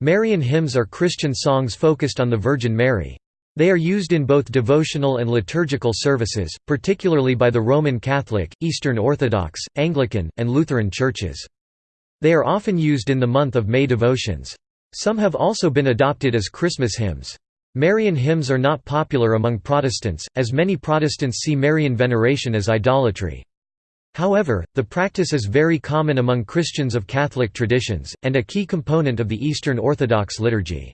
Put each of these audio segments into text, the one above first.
Marian hymns are Christian songs focused on the Virgin Mary. They are used in both devotional and liturgical services, particularly by the Roman Catholic, Eastern Orthodox, Anglican, and Lutheran churches. They are often used in the month of May devotions. Some have also been adopted as Christmas hymns. Marian hymns are not popular among Protestants, as many Protestants see Marian veneration as idolatry. However, the practice is very common among Christians of Catholic traditions, and a key component of the Eastern Orthodox liturgy.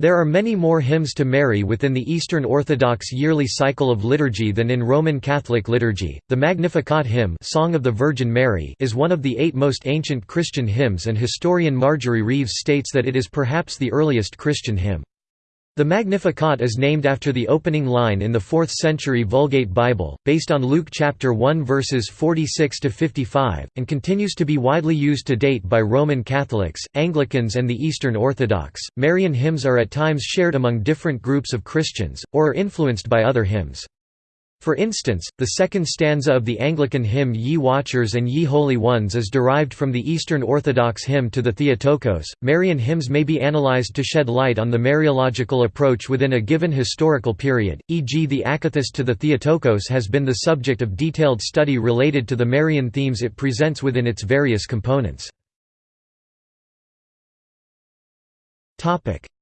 There are many more hymns to Mary within the Eastern Orthodox yearly cycle of liturgy than in Roman Catholic liturgy. The Magnificat hymn, Song of the Virgin Mary, is one of the eight most ancient Christian hymns, and historian Marjorie Reeves states that it is perhaps the earliest Christian hymn. The Magnificat is named after the opening line in the 4th century Vulgate Bible, based on Luke chapter 1 verses 46 to 55, and continues to be widely used to date by Roman Catholics, Anglicans and the Eastern Orthodox. Marian hymns are at times shared among different groups of Christians or are influenced by other hymns. For instance, the second stanza of the Anglican hymn Ye Watchers and Ye Holy Ones is derived from the Eastern Orthodox hymn to the Theotokos. Marian hymns may be analyzed to shed light on the Mariological approach within a given historical period, e.g., the Akathist to the Theotokos has been the subject of detailed study related to the Marian themes it presents within its various components.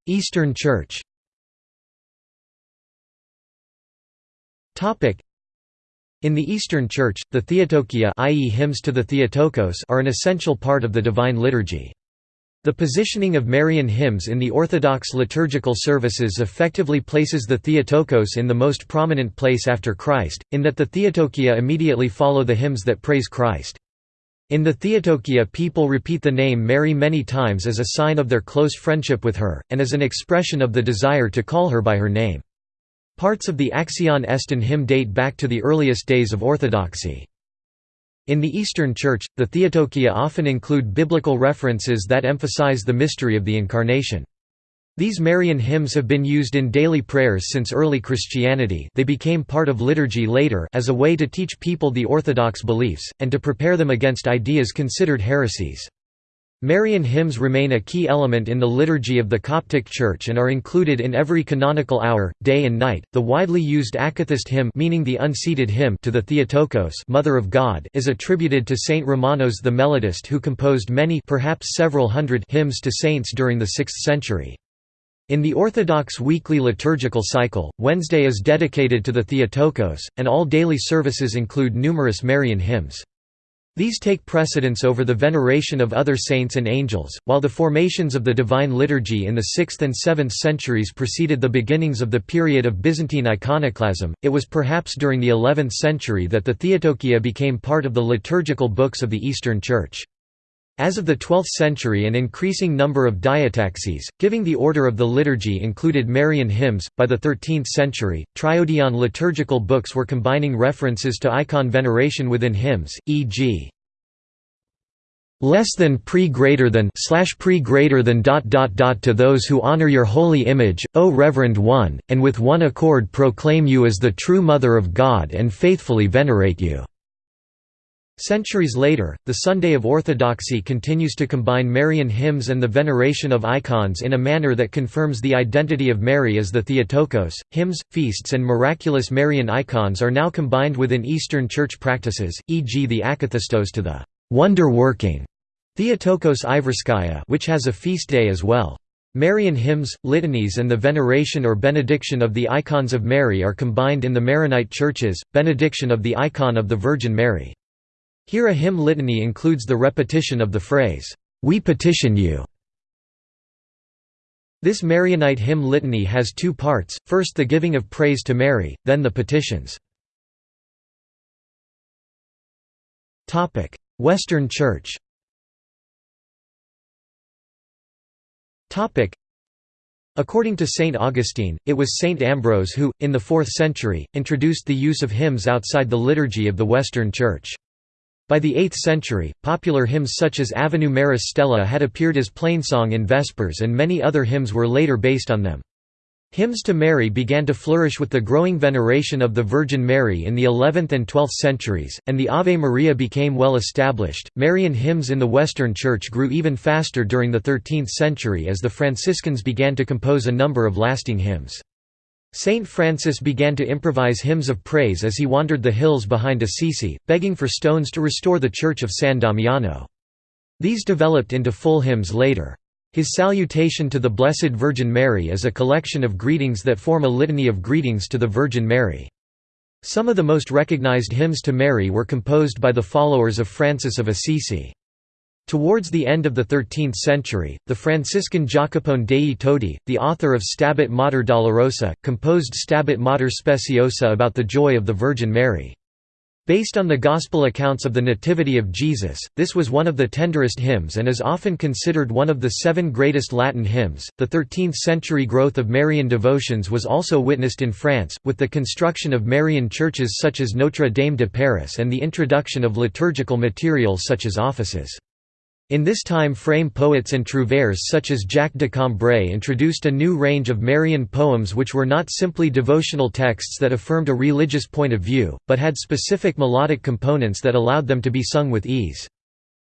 Eastern Church In the Eastern Church, the Theotokia i.e. hymns to the Theotokos are an essential part of the Divine Liturgy. The positioning of Marian hymns in the Orthodox liturgical services effectively places the Theotokos in the most prominent place after Christ, in that the Theotokia immediately follow the hymns that praise Christ. In the Theotokia people repeat the name Mary many times as a sign of their close friendship with her, and as an expression of the desire to call her by her name. Parts of the Axion Estin hymn date back to the earliest days of Orthodoxy. In the Eastern Church, the Theotokia often include biblical references that emphasize the mystery of the Incarnation. These Marian hymns have been used in daily prayers since early Christianity they became part of liturgy later as a way to teach people the Orthodox beliefs, and to prepare them against ideas considered heresies. Marian hymns remain a key element in the liturgy of the Coptic Church and are included in every canonical hour, day and night. The widely used Akathist hymn, meaning the unseated hymn to the Theotokos, Mother of God, is attributed to Saint Romanos the Melodist who composed many, perhaps several hundred, hymns to saints during the 6th century. In the Orthodox weekly liturgical cycle, Wednesday is dedicated to the Theotokos, and all daily services include numerous Marian hymns. These take precedence over the veneration of other saints and angels. While the formations of the Divine Liturgy in the 6th and 7th centuries preceded the beginnings of the period of Byzantine iconoclasm, it was perhaps during the 11th century that the Theotokia became part of the liturgical books of the Eastern Church. As of the 12th century an increasing number of diataxes, giving the order of the liturgy included Marian hymns. By the 13th century, triodion liturgical books were combining references to icon veneration within hymns, e.g. less than pre greater than slash pre greater than dot dot dot to those who honor your holy image, O Reverend One, and with one accord proclaim you as the true Mother of God and faithfully venerate you. Centuries later, the Sunday of Orthodoxy continues to combine Marian hymns and the veneration of icons in a manner that confirms the identity of Mary as the Theotokos. Hymns, feasts, and miraculous Marian icons are now combined within Eastern Church practices, e.g., the Akathistos to the wonder working Theotokos Iverskaya, which has a feast day as well. Marian hymns, litanies, and the veneration or benediction of the icons of Mary are combined in the Maronite churches, benediction of the icon of the Virgin Mary. Here a hymn litany includes the repetition of the phrase, "'We petition you' This Marianite hymn litany has two parts, first the giving of praise to Mary, then the petitions. Western Church According to St. Augustine, it was St. Ambrose who, in the 4th century, introduced the use of hymns outside the liturgy of the Western Church. By the 8th century, popular hymns such as Ave Maris Stella had appeared as plainsong in Vespers and many other hymns were later based on them. Hymns to Mary began to flourish with the growing veneration of the Virgin Mary in the 11th and 12th centuries, and the Ave Maria became well established. Marian hymns in the Western Church grew even faster during the 13th century as the Franciscans began to compose a number of lasting hymns. Saint Francis began to improvise hymns of praise as he wandered the hills behind Assisi, begging for stones to restore the church of San Damiano. These developed into full hymns later. His Salutation to the Blessed Virgin Mary is a collection of greetings that form a litany of greetings to the Virgin Mary. Some of the most recognized hymns to Mary were composed by the followers of Francis of Assisi. Towards the end of the 13th century, the Franciscan Jacopone dei Todi, the author of Stabat Mater Dolorosa, composed Stabat Mater Speciosa about the joy of the Virgin Mary. Based on the Gospel accounts of the Nativity of Jesus, this was one of the tenderest hymns and is often considered one of the seven greatest Latin hymns. The 13th century growth of Marian devotions was also witnessed in France, with the construction of Marian churches such as Notre Dame de Paris and the introduction of liturgical materials such as offices. In this time frame poets and trouvères such as Jacques de Cambrai introduced a new range of Marian poems which were not simply devotional texts that affirmed a religious point of view, but had specific melodic components that allowed them to be sung with ease.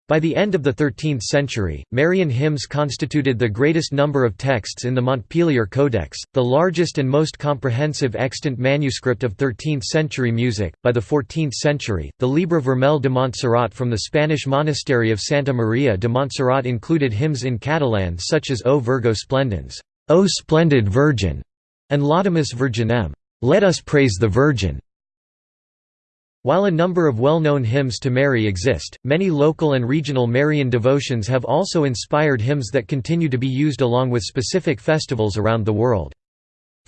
By the end of the 13th century, Marian hymns constituted the greatest number of texts in the Montpellier Codex, the largest and most comprehensive extant manuscript of 13th century music. By the 14th century, the Llibre Vermell de Montserrat from the Spanish monastery of Santa Maria de Montserrat included hymns in Catalan such as O Virgo Splendens, O Splendid Virgin, and Laudamus Virginem, Let us praise the Virgin. While a number of well-known hymns to Mary exist, many local and regional Marian devotions have also inspired hymns that continue to be used along with specific festivals around the world.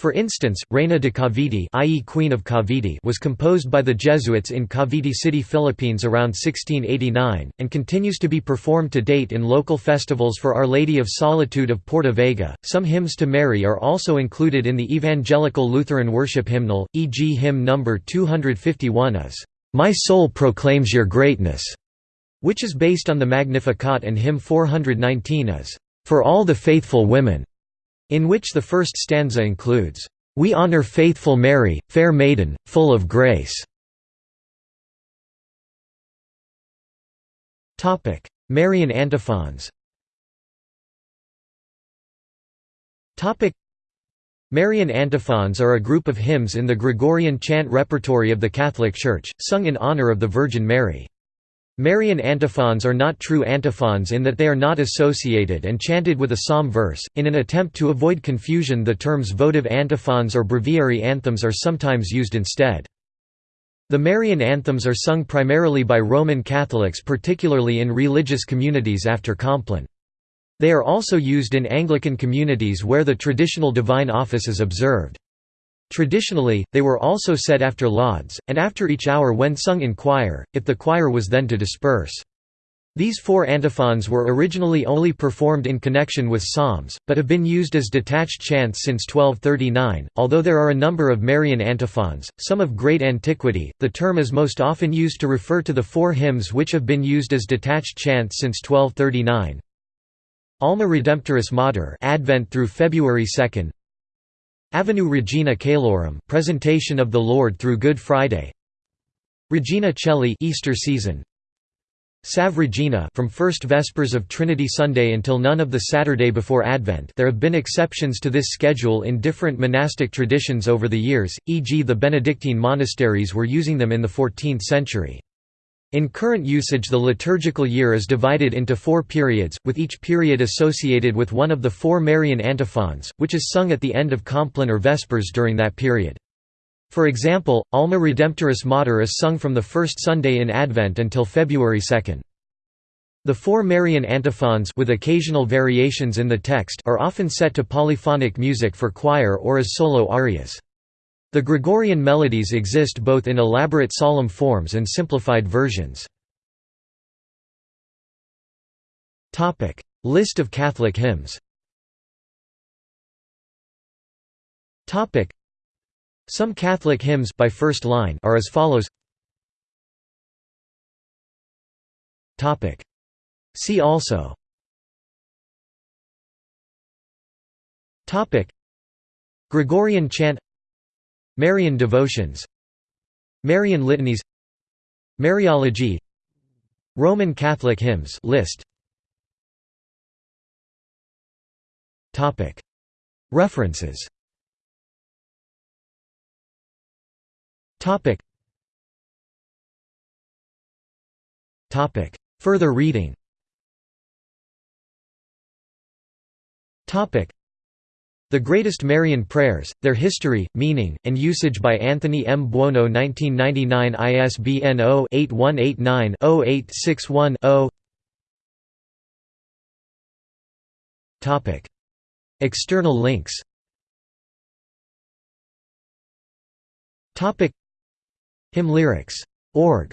For instance, Reina de Cavite i.e. Queen of Cavite was composed by the Jesuits in Cavite City, Philippines around 1689, and continues to be performed to date in local festivals for Our Lady of Solitude of Porta Vaga. Some hymns to Mary are also included in the Evangelical Lutheran worship hymnal, e.g. hymn number 251 is, "'My soul proclaims your greatness' which is based on the Magnificat and hymn 419 is, "'For all the faithful women' in which the first stanza includes, "'We honor faithful Mary, fair maiden, full of grace' Marian antiphons Marian antiphons are a group of hymns in the Gregorian chant repertory of the Catholic Church, sung in honor of the Virgin Mary. Marian antiphons are not true antiphons in that they are not associated and chanted with a psalm verse. In an attempt to avoid confusion, the terms votive antiphons or breviary anthems are sometimes used instead. The Marian anthems are sung primarily by Roman Catholics, particularly in religious communities after Compline. They are also used in Anglican communities where the traditional divine office is observed. Traditionally, they were also said after lauds, and after each hour when sung in choir, if the choir was then to disperse. These four antiphons were originally only performed in connection with psalms, but have been used as detached chants since 1239. Although there are a number of Marian antiphons, some of great antiquity, the term is most often used to refer to the four hymns which have been used as detached chants since 1239. Alma Redemptoris Mater Advent through February 2, Avenue Regina Caelorum Presentation of the Lord through Good Friday Regina Caeli Easter season Salve Regina from first Vespers of Trinity Sunday until none of the Saturday before Advent there have been exceptions to this schedule in different monastic traditions over the years, e.g. the Benedictine monasteries were using them in the 14th century. In current usage the liturgical year is divided into four periods, with each period associated with one of the four Marian antiphons, which is sung at the end of Compline or Vespers during that period. For example, Alma Redemptoris Mater is sung from the first Sunday in Advent until February 2. The four Marian antiphons with occasional variations in the text are often set to polyphonic music for choir or as solo arias. The Gregorian melodies exist both in elaborate solemn forms and simplified versions. List of Catholic hymns. Some Catholic hymns by first line are as follows. See also. Gregorian chant Marian devotions Marian litanies Mariology Roman Catholic hymns list. Topic. References. Topic. Topic. Further reading. Topic the Greatest Marian Prayers, Their History, Meaning, and Usage by Anthony M. Buono 1999 ISBN 0-8189-0861-0 External links. Hymn lyrics. Org